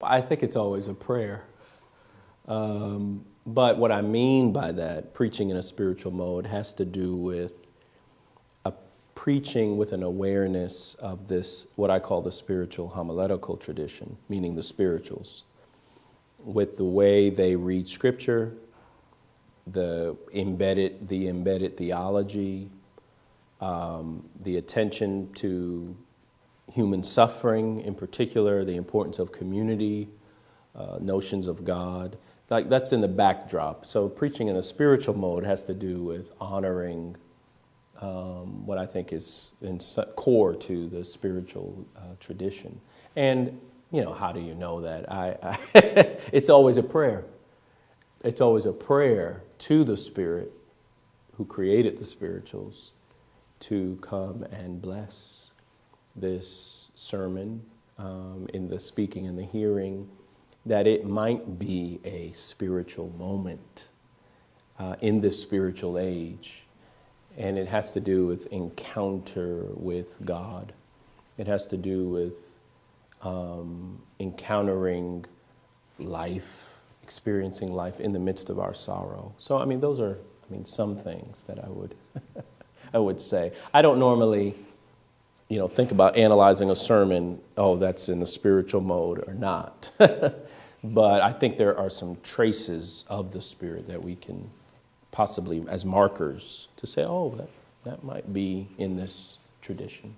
I think it's always a prayer. Um, but what I mean by that, preaching in a spiritual mode, has to do with a preaching with an awareness of this, what I call the spiritual homiletical tradition, meaning the spirituals, with the way they read scripture, the embedded, the embedded theology, um, the attention to human suffering in particular, the importance of community, uh, notions of God. Like that's in the backdrop. So preaching in a spiritual mode has to do with honoring um, what I think is in core to the spiritual uh, tradition. And you know, how do you know that? I, I it's always a prayer. It's always a prayer to the Spirit who created the spirituals to come and bless this sermon, um, in the speaking and the hearing, that it might be a spiritual moment uh, in this spiritual age. And it has to do with encounter with God. It has to do with um, encountering life, experiencing life in the midst of our sorrow. So, I mean, those are, I mean, some things that I would, I would say. I don't normally you know, think about analyzing a sermon, oh, that's in the spiritual mode or not. but I think there are some traces of the Spirit that we can possibly, as markers, to say, oh, that, that might be in this tradition.